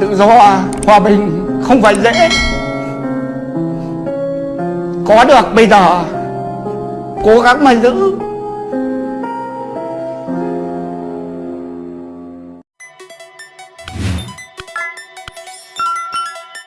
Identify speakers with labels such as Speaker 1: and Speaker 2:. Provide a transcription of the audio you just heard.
Speaker 1: tự do à? hòa bình không phải dễ. Có được bây giờ, cố gắng mà giữ.